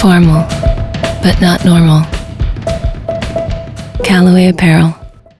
Formal, but not normal. Callaway Apparel.